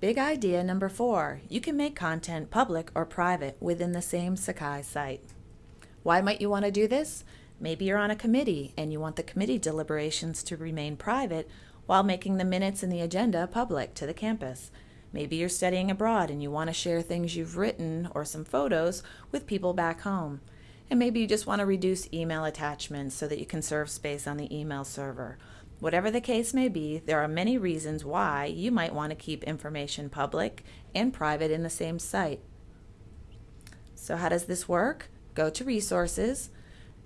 Big idea number four, you can make content public or private within the same Sakai site. Why might you want to do this? Maybe you're on a committee and you want the committee deliberations to remain private while making the minutes and the agenda public to the campus. Maybe you're studying abroad and you want to share things you've written or some photos with people back home. And maybe you just want to reduce email attachments so that you can serve space on the email server. Whatever the case may be, there are many reasons why you might want to keep information public and private in the same site. So how does this work? Go to Resources,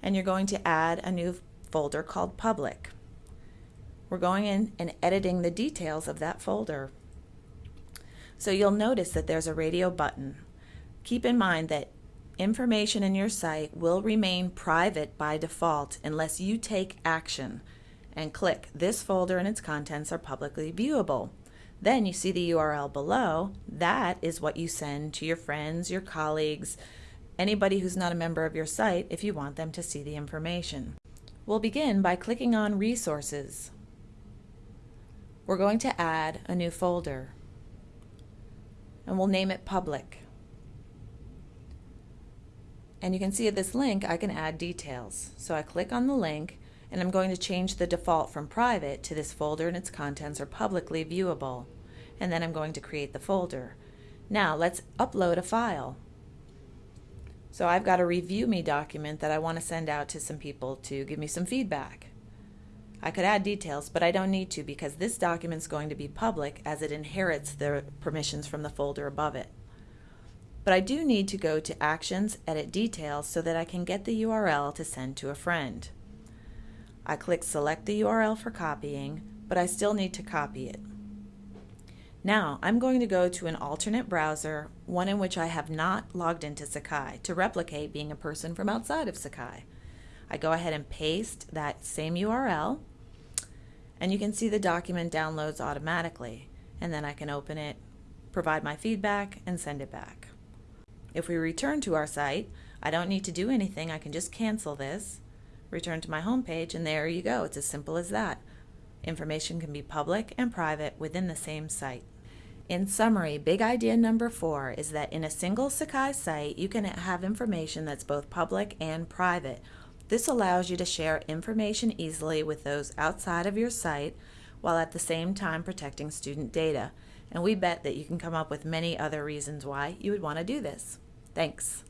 and you're going to add a new folder called Public. We're going in and editing the details of that folder. So you'll notice that there's a radio button. Keep in mind that information in your site will remain private by default unless you take action and click this folder and its contents are publicly viewable. Then you see the URL below. That is what you send to your friends, your colleagues, anybody who's not a member of your site if you want them to see the information. We'll begin by clicking on Resources. We're going to add a new folder and we'll name it Public. And you can see at this link I can add details. So I click on the link and I'm going to change the default from private to this folder and its contents are publicly viewable. And then I'm going to create the folder. Now let's upload a file. So I've got a review me document that I want to send out to some people to give me some feedback. I could add details, but I don't need to because this document is going to be public as it inherits the permissions from the folder above it. But I do need to go to Actions, Edit Details so that I can get the URL to send to a friend. I click select the URL for copying, but I still need to copy it. Now I'm going to go to an alternate browser, one in which I have not logged into Sakai, to replicate being a person from outside of Sakai. I go ahead and paste that same URL, and you can see the document downloads automatically, and then I can open it, provide my feedback, and send it back. If we return to our site, I don't need to do anything, I can just cancel this, return to my home page, and there you go. It's as simple as that. Information can be public and private within the same site. In summary, big idea number four is that in a single Sakai site, you can have information that's both public and private. This allows you to share information easily with those outside of your site while at the same time protecting student data. And we bet that you can come up with many other reasons why you would want to do this. Thanks.